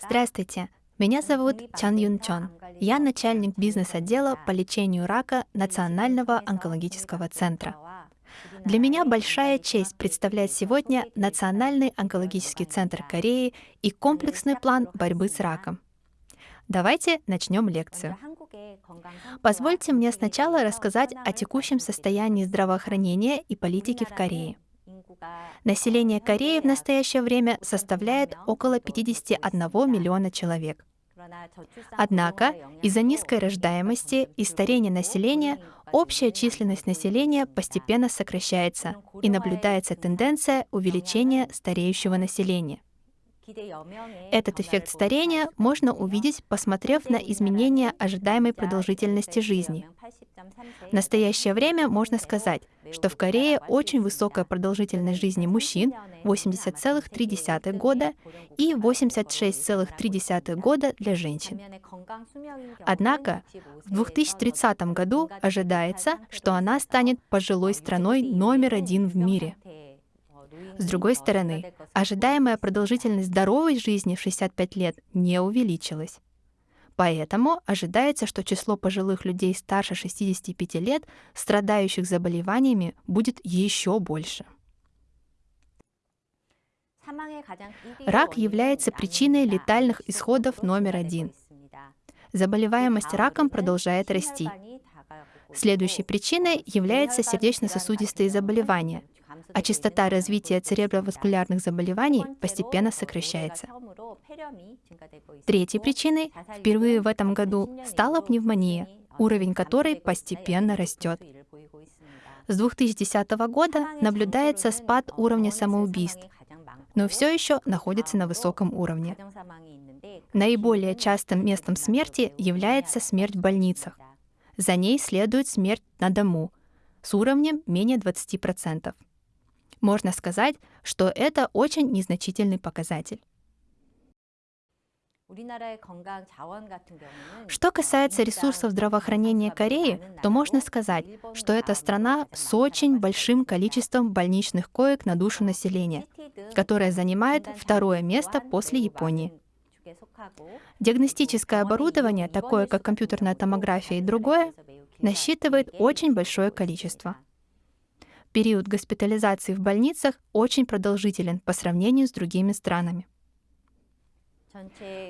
Здравствуйте, меня зовут Чан Юн Чон. Я начальник бизнес-отдела по лечению рака Национального онкологического центра. Для меня большая честь представлять сегодня Национальный онкологический центр Кореи и комплексный план борьбы с раком. Давайте начнем лекцию. Позвольте мне сначала рассказать о текущем состоянии здравоохранения и политики в Корее. Население Кореи в настоящее время составляет около 51 миллиона человек. Однако из-за низкой рождаемости и старения населения общая численность населения постепенно сокращается и наблюдается тенденция увеличения стареющего населения. Этот эффект старения можно увидеть, посмотрев на изменения ожидаемой продолжительности жизни. В настоящее время можно сказать, что в Корее очень высокая продолжительность жизни мужчин 80,3 года и 86,3 года для женщин. Однако в 2030 году ожидается, что она станет пожилой страной номер один в мире. С другой стороны, ожидаемая продолжительность здоровой жизни в 65 лет не увеличилась. Поэтому ожидается, что число пожилых людей старше 65 лет, страдающих заболеваниями, будет еще больше. Рак является причиной летальных исходов номер один. Заболеваемость раком продолжает расти. Следующей причиной является сердечно-сосудистые заболевания, а частота развития цереброваскулярных заболеваний постепенно сокращается. Третьей причиной впервые в этом году стала пневмония, уровень которой постепенно растет. С 2010 года наблюдается спад уровня самоубийств, но все еще находится на высоком уровне. Наиболее частым местом смерти является смерть в больницах. За ней следует смерть на дому с уровнем менее 20%. Можно сказать, что это очень незначительный показатель. Что касается ресурсов здравоохранения Кореи, то можно сказать, что это страна с очень большим количеством больничных коек на душу населения, которая занимает второе место после Японии. Диагностическое оборудование, такое как компьютерная томография и другое, насчитывает очень большое количество. Период госпитализации в больницах очень продолжителен по сравнению с другими странами.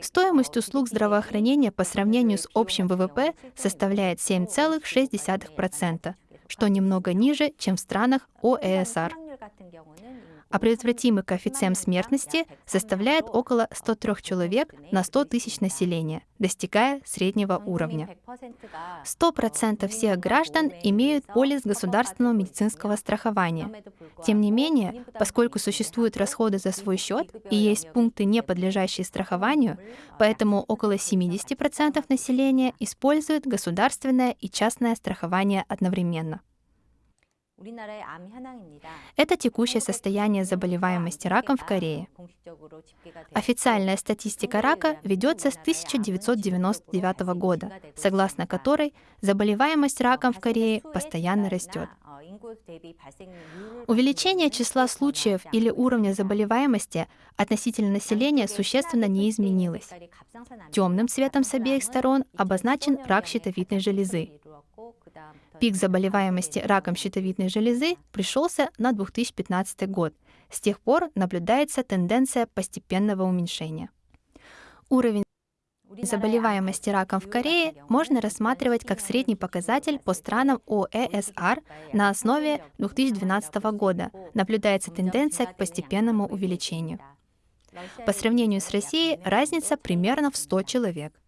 Стоимость услуг здравоохранения по сравнению с общим ВВП составляет 7,6%, что немного ниже, чем в странах ОЭСР а предотвратимый коэффициент смертности составляет около 103 человек на 100 тысяч населения, достигая среднего уровня. 100% всех граждан имеют полис государственного медицинского страхования. Тем не менее, поскольку существуют расходы за свой счет и есть пункты, не подлежащие страхованию, поэтому около 70% населения используют государственное и частное страхование одновременно. Это текущее состояние заболеваемости раком в Корее. Официальная статистика рака ведется с 1999 года, согласно которой заболеваемость раком в Корее постоянно растет. Увеличение числа случаев или уровня заболеваемости относительно населения существенно не изменилось. Темным цветом с обеих сторон обозначен рак щитовидной железы, Пик заболеваемости раком щитовидной железы пришелся на 2015 год. С тех пор наблюдается тенденция постепенного уменьшения. Уровень заболеваемости раком в Корее можно рассматривать как средний показатель по странам ОЭСР на основе 2012 года. Наблюдается тенденция к постепенному увеличению. По сравнению с Россией разница примерно в 100 человек.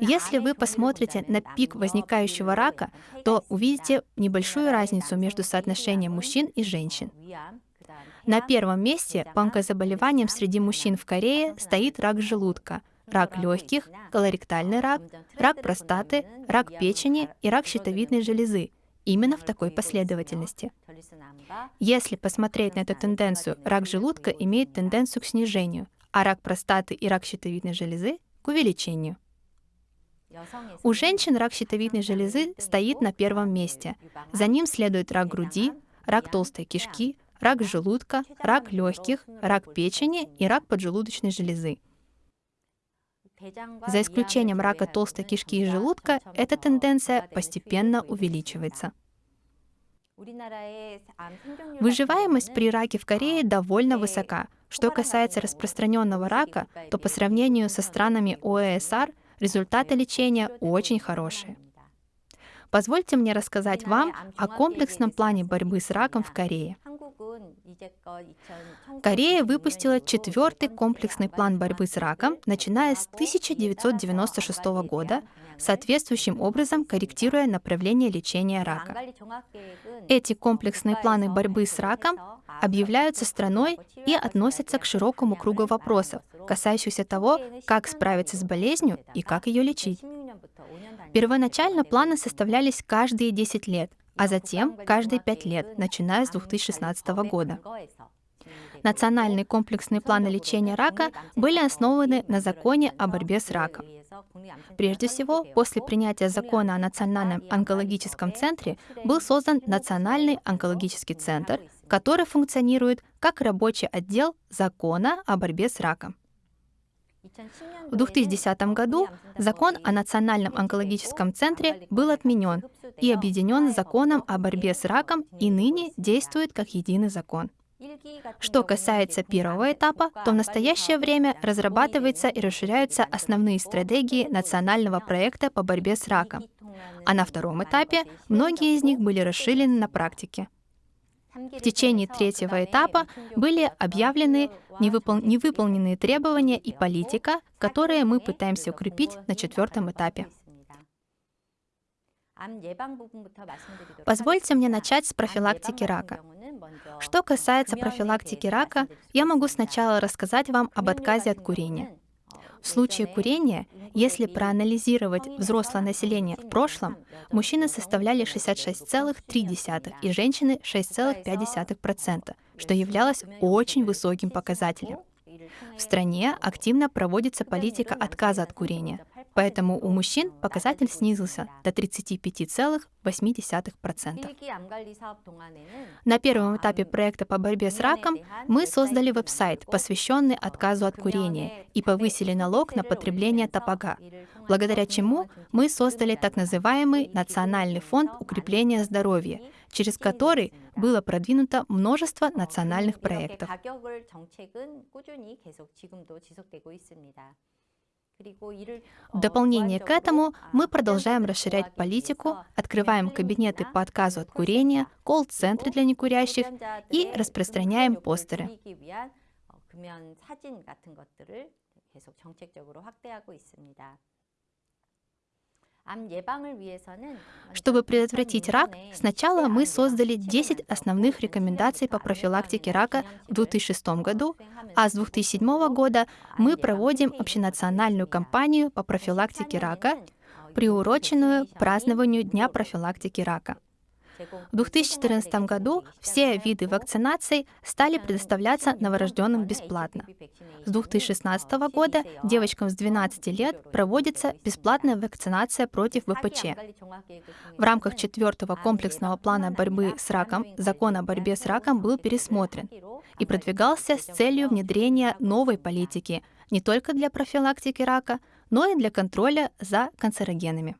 Если вы посмотрите на пик возникающего рака, то увидите небольшую разницу между соотношением мужчин и женщин. На первом месте по онкозаболеваниям среди мужчин в Корее стоит рак желудка, рак легких, колоректальный рак, рак простаты, рак печени и рак щитовидной железы, именно в такой последовательности. Если посмотреть на эту тенденцию, рак желудка имеет тенденцию к снижению, а рак простаты и рак щитовидной железы — к увеличению. У женщин рак щитовидной железы стоит на первом месте. За ним следует рак груди, рак толстой кишки, рак желудка, рак легких, рак печени и рак поджелудочной железы. За исключением рака толстой кишки и желудка, эта тенденция постепенно увеличивается. Выживаемость при раке в Корее довольно высока. Что касается распространенного рака, то по сравнению со странами ОЭСР результаты лечения очень хорошие. Позвольте мне рассказать вам о комплексном плане борьбы с раком в Корее. Корея выпустила четвертый комплексный план борьбы с раком, начиная с 1996 года, соответствующим образом корректируя направление лечения рака. Эти комплексные планы борьбы с раком объявляются страной и относятся к широкому кругу вопросов, касающихся того, как справиться с болезнью и как ее лечить. Первоначально планы составлялись каждые 10 лет, а затем каждые 5 лет, начиная с 2016 года. Национальные комплексные планы лечения рака были основаны на законе о борьбе с раком. Прежде всего, после принятия закона о Национальном онкологическом центре был создан Национальный онкологический центр, который функционирует как рабочий отдел закона о борьбе с раком. В 2010 году закон о Национальном онкологическом центре был отменен и объединен с законом о борьбе с раком и ныне действует как единый закон. Что касается первого этапа, то в настоящее время разрабатываются и расширяются основные стратегии национального проекта по борьбе с раком, а на втором этапе многие из них были расширены на практике. В течение третьего этапа были объявлены невыпол... невыполненные требования и политика, которые мы пытаемся укрепить на четвертом этапе. Позвольте мне начать с профилактики рака. Что касается профилактики рака, я могу сначала рассказать вам об отказе от курения. В случае курения, если проанализировать взрослое население в прошлом, мужчины составляли 66,3% и женщины 6,5%, что являлось очень высоким показателем. В стране активно проводится политика отказа от курения, поэтому у мужчин показатель снизился до 35,8%. На первом этапе проекта по борьбе с раком мы создали веб-сайт, посвященный отказу от курения, и повысили налог на потребление табака, благодаря чему мы создали так называемый Национальный фонд укрепления здоровья, через который было продвинуто множество национальных проектов. В дополнение к этому мы продолжаем расширять политику, открываем кабинеты по отказу от курения, колл-центры для некурящих и распространяем постеры. Чтобы предотвратить рак, сначала мы создали 10 основных рекомендаций по профилактике рака в 2006 году, а с 2007 года мы проводим общенациональную кампанию по профилактике рака, приуроченную к празднованию Дня профилактики рака. В 2014 году все виды вакцинаций стали предоставляться новорожденным бесплатно. С 2016 года девочкам с 12 лет проводится бесплатная вакцинация против ВПЧ. В рамках четвертого комплексного плана борьбы с раком закон о борьбе с раком был пересмотрен и продвигался с целью внедрения новой политики не только для профилактики рака, но и для контроля за канцерогенами.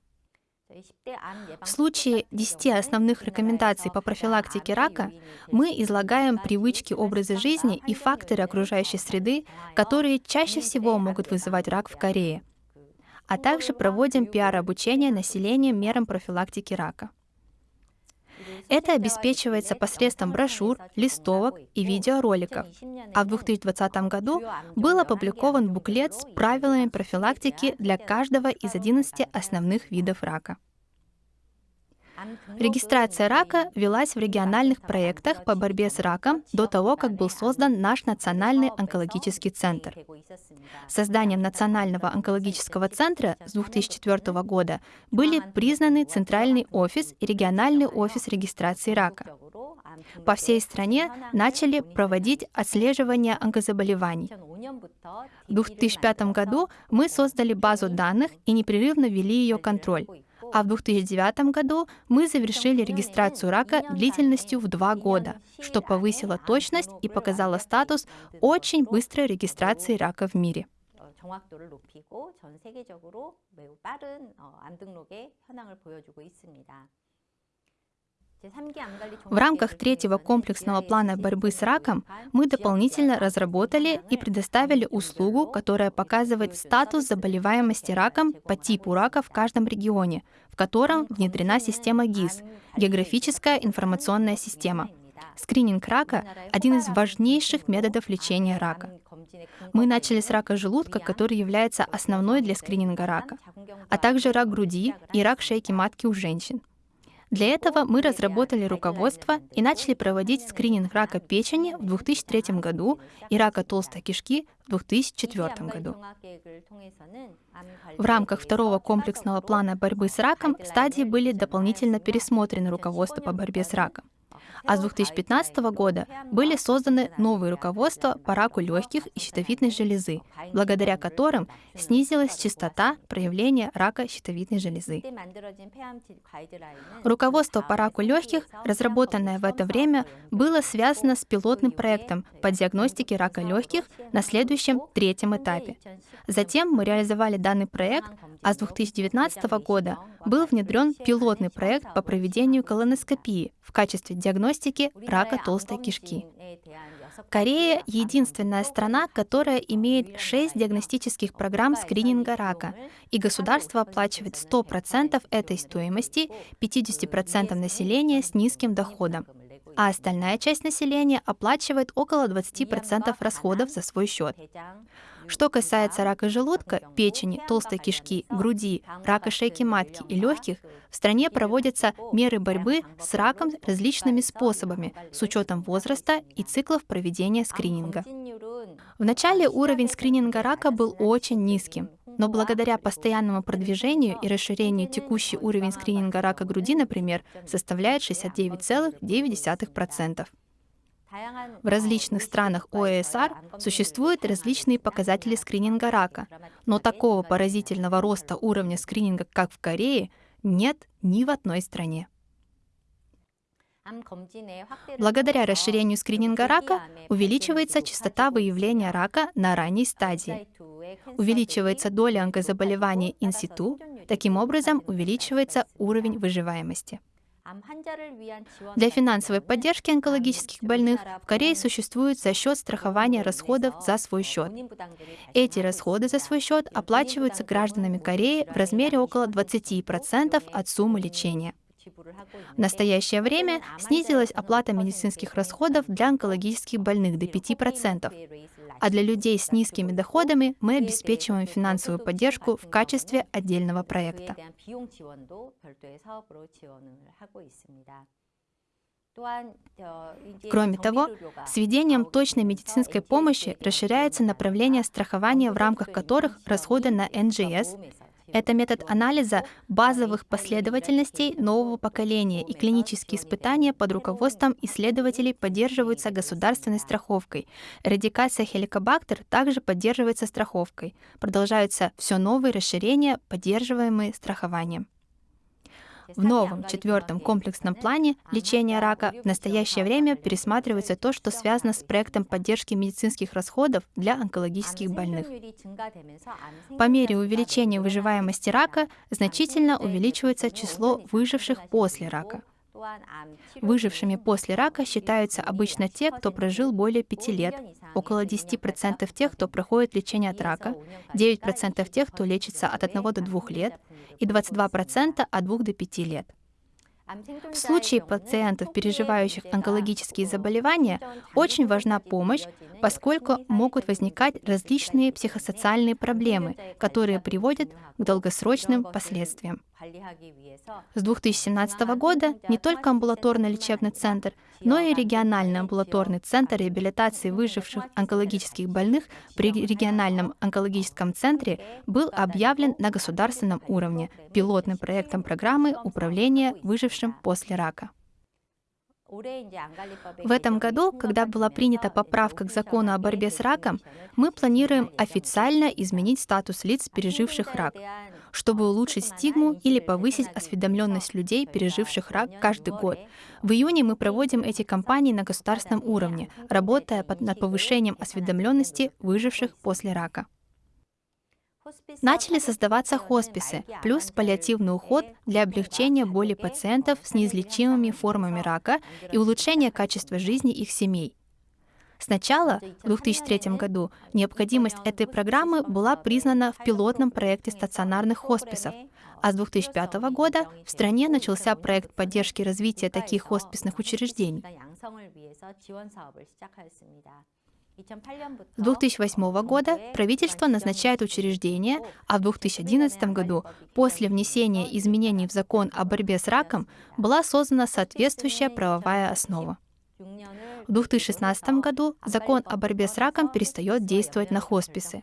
В случае 10 основных рекомендаций по профилактике рака мы излагаем привычки образа жизни и факторы окружающей среды, которые чаще всего могут вызывать рак в Корее, а также проводим пиар-обучение населения мерам профилактики рака. Это обеспечивается посредством брошюр, листовок и видеороликов. А в 2020 году был опубликован буклет с правилами профилактики для каждого из 11 основных видов рака. Регистрация рака велась в региональных проектах по борьбе с раком до того, как был создан наш Национальный онкологический центр. Созданием Национального онкологического центра с 2004 года были признаны Центральный офис и региональный офис регистрации рака. По всей стране начали проводить отслеживание онкозаболеваний. В 2005 году мы создали базу данных и непрерывно вели ее контроль А в 2009 году мы завершили регистрацию рака длительностью в два года, что повысило точность и показало статус очень быстрой регистрации рака в мире. 정확도를 높이고 전 세계적으로 매우 빠른 암 등록의 현황을 보여주고 있습니다. В рамках третьего комплексного плана борьбы с раком мы дополнительно разработали и предоставили услугу, которая показывает статус заболеваемости раком по типу рака в каждом регионе, в котором внедрена система ГИС — географическая информационная система. Скрининг рака — один из важнейших методов лечения рака. Мы начали с рака желудка, который является основной для скрининга рака, а также рак груди и рак шейки матки у женщин. Для этого мы разработали руководство и начали проводить скрининг рака печени в 2003 году и рака толстой кишки в 2004 году. В рамках второго комплексного плана борьбы с раком стадии были дополнительно пересмотрены руководство по борьбе с раком а с 2015 года были созданы новые руководства по раку легких и щитовидной железы, благодаря которым снизилась частота проявления рака щитовидной железы. Руководство по раку легких, разработанное в это время, было связано с пилотным проектом по диагностике рака легких на следующем третьем этапе. Затем мы реализовали данный проект, а с 2019 года был внедрен пилотный проект по проведению колоноскопии в качестве диагностики рака толстой кишки. Корея — единственная страна, которая имеет шесть диагностических программ скрининга рака, и государство оплачивает 100% этой стоимости 50% населения с низким доходом, а остальная часть населения оплачивает около 20% расходов за свой счет. Что касается рака желудка, печени, толстой кишки, груди, рака шейки матки и легких, в стране проводятся меры борьбы с раком различными способами с учетом возраста и циклов проведения скрининга. В начале уровень скрининга рака был очень низким, но благодаря постоянному продвижению и расширению текущий уровень скрининга рака груди, например, составляет 69,9%. В различных странах ОЭСР существуют различные показатели скрининга рака, но такого поразительного роста уровня скрининга, как в Корее, нет ни в одной стране. Благодаря расширению скрининга рака увеличивается частота выявления рака на ранней стадии. Увеличивается доля онкозаболеваний инситу, таким образом увеличивается уровень выживаемости. Для финансовой поддержки онкологических больных в Корее существует за счет страхования расходов за свой счет. Эти расходы за свой счет оплачиваются гражданами Кореи в размере около 20% от суммы лечения. В настоящее время снизилась оплата медицинских расходов для онкологических больных до 5%, а для людей с низкими доходами мы обеспечиваем финансовую поддержку в качестве отдельного проекта. Кроме того, с введением точной медицинской помощи расширяется направление страхования, в рамках которых расходы на НЖС это метод анализа базовых последовательностей нового поколения, и клинические испытания под руководством исследователей поддерживаются государственной страховкой. Радикация хеликобактер также поддерживается страховкой. Продолжаются все новые расширения, поддерживаемые страхованием. В новом четвертом комплексном плане лечения рака в настоящее время пересматривается то, что связано с проектом поддержки медицинских расходов для онкологических больных. По мере увеличения выживаемости рака значительно увеличивается число выживших после рака. Выжившими после рака считаются обычно те, кто прожил более пяти лет, около 10% тех, кто проходит лечение от рака, 9% тех, кто лечится от 1 до 2 лет, и 22% от 2 до 5 лет. В случае пациентов, переживающих онкологические заболевания, очень важна помощь, поскольку могут возникать различные психосоциальные проблемы, которые приводят к долгосрочным последствиям. С 2017 года не только амбулаторный лечебный центр, но и региональный амбулаторный центр реабилитации выживших онкологических больных при региональном онкологическом центре был объявлен на государственном уровне пилотным проектом программы управления выжившим после рака. В этом году, когда была принята поправка к закону о борьбе с раком, мы планируем официально изменить статус лиц, переживших рак, чтобы улучшить стигму или повысить осведомленность людей, переживших рак каждый год. В июне мы проводим эти кампании на государственном уровне, работая над повышением осведомленности выживших после рака. Начали создаваться хосписы, плюс паллиативный уход для облегчения боли пациентов с неизлечимыми формами рака и улучшения качества жизни их семей. Сначала, в 2003 году, необходимость этой программы была признана в пилотном проекте стационарных хосписов, а с 2005 года в стране начался проект поддержки развития таких хосписных учреждений. С 2008 года правительство назначает учреждения, а в 2011 году, после внесения изменений в закон о борьбе с раком, была создана соответствующая правовая основа. В 2016 году закон о борьбе с раком перестает действовать на хосписы.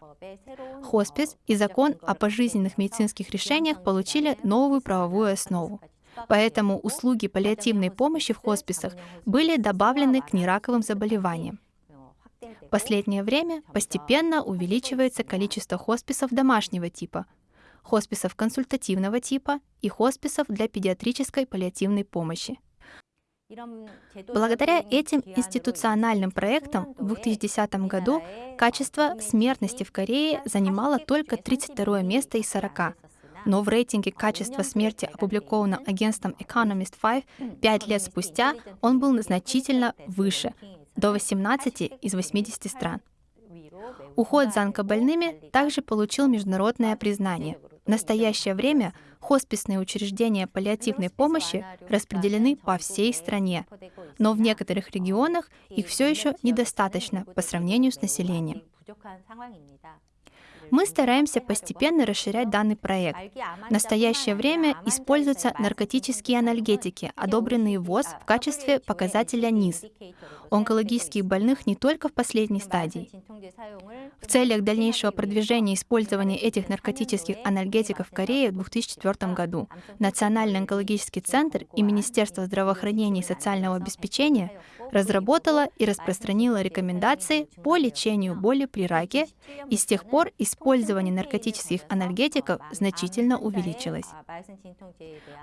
Хоспис и закон о пожизненных медицинских решениях получили новую правовую основу. Поэтому услуги паллиативной помощи в хосписах были добавлены к нераковым заболеваниям. В последнее время постепенно увеличивается количество хосписов домашнего типа, хосписов консультативного типа и хосписов для педиатрической паллиативной помощи. Благодаря этим институциональным проектам в 2010 году качество смертности в Корее занимало только 32 место из 40, но в рейтинге качества смерти, опубликованном агентством Economist 5, пять лет спустя он был значительно выше, до 18 из 80 стран. Уход за онкобольными также получил международное признание. В настоящее время хосписные учреждения паллиативной помощи распределены по всей стране, но в некоторых регионах их все еще недостаточно по сравнению с населением. Мы стараемся постепенно расширять данный проект. В настоящее время используются наркотические анальгетики, одобренные ВОЗ в качестве показателя НИС. Онкологических больных не только в последней стадии. В целях дальнейшего продвижения использования этих наркотических анальгетиков в Корее в 2004 году Национальный онкологический центр и Министерство здравоохранения и социального обеспечения разработала и распространила рекомендации по лечению боли при раке, и с тех пор использование наркотических анальгетиков значительно увеличилось.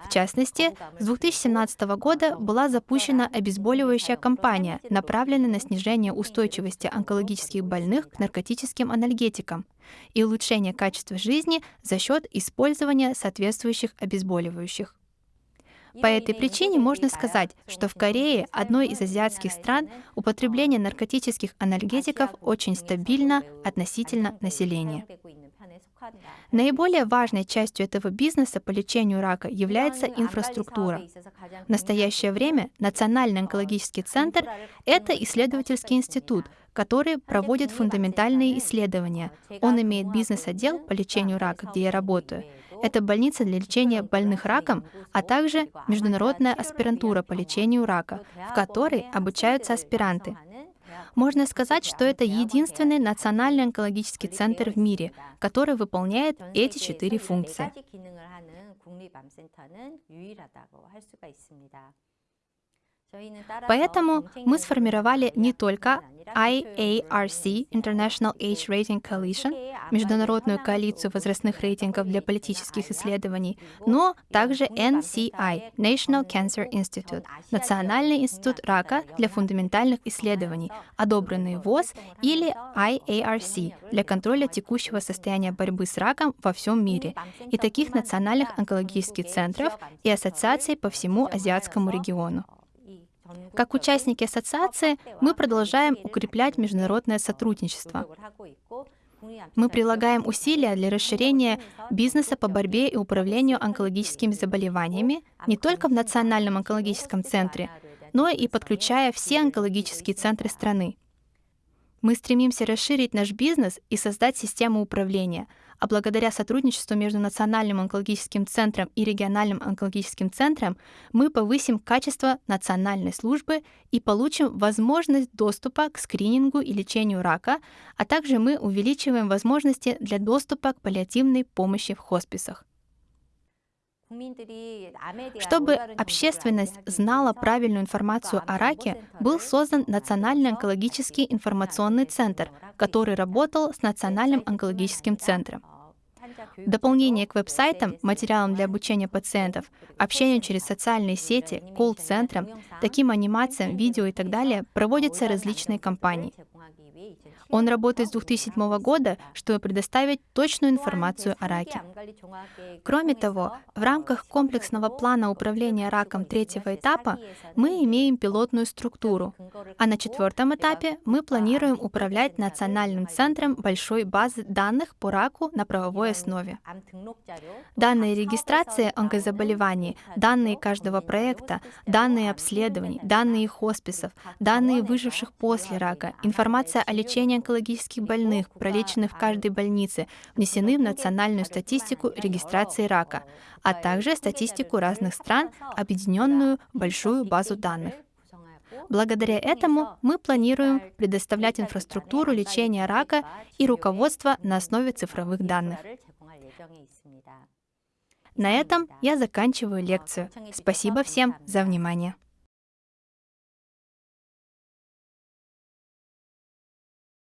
В частности, с 2017 года была запущена обезболивающая кампания, направленная на снижение устойчивости онкологических больных к наркотическим анальгетикам и улучшение качества жизни за счет использования соответствующих обезболивающих. По этой причине можно сказать, что в Корее, одной из азиатских стран, употребление наркотических анальгетиков очень стабильно относительно населения. Наиболее важной частью этого бизнеса по лечению рака является инфраструктура. В настоящее время Национальный онкологический центр — это исследовательский институт, который проводит фундаментальные исследования. Он имеет бизнес-отдел по лечению рака, где я работаю — это больница для лечения больных раком, а также международная аспирантура по лечению рака, в которой обучаются аспиранты. Можно сказать, что это единственный национальный онкологический центр в мире, который выполняет эти четыре функции. Поэтому мы сформировали не только IARC, International Age Rating Coalition, международную коалицию возрастных рейтингов для политических исследований, но также NCI, National Cancer Institute, Национальный институт рака для фундаментальных исследований, одобренный ВОЗ или IARC для контроля текущего состояния борьбы с раком во всем мире, и таких национальных онкологических центров и ассоциаций по всему азиатскому региону. Как участники ассоциации мы продолжаем укреплять международное сотрудничество. Мы прилагаем усилия для расширения бизнеса по борьбе и управлению онкологическими заболеваниями не только в Национальном онкологическом центре, но и подключая все онкологические центры страны. Мы стремимся расширить наш бизнес и создать систему управления, а благодаря сотрудничеству между Национальным онкологическим центром и региональным онкологическим центром мы повысим качество национальной службы и получим возможность доступа к скринингу и лечению рака, а также мы увеличиваем возможности для доступа к паллиативной помощи в хосписах. Чтобы общественность знала правильную информацию о раке, был создан Национальный онкологический информационный центр, который работал с Национальным онкологическим центром. Дополнение к веб-сайтам, материалам для обучения пациентов, общению через социальные сети, колл-центрам, таким анимациям, видео и так далее проводятся различные кампании. Он работает с 2007 года, чтобы предоставить точную информацию о раке. Кроме того, в рамках комплексного плана управления раком третьего этапа мы имеем пилотную структуру, а на четвертом этапе мы планируем управлять Национальным центром большой базы данных по раку на правовой основе. Данные регистрации онкозаболеваний, данные каждого проекта, данные обследований, данные хосписов, данные выживших после рака, информация о лечении онкологических больных, пролеченных в каждой больнице, внесены в национальную статистику регистрации рака, а также статистику разных стран, объединенную в большую базу данных. Благодаря этому мы планируем предоставлять инфраструктуру лечения рака и руководство на основе цифровых данных. На этом я заканчиваю лекцию. Спасибо всем за внимание.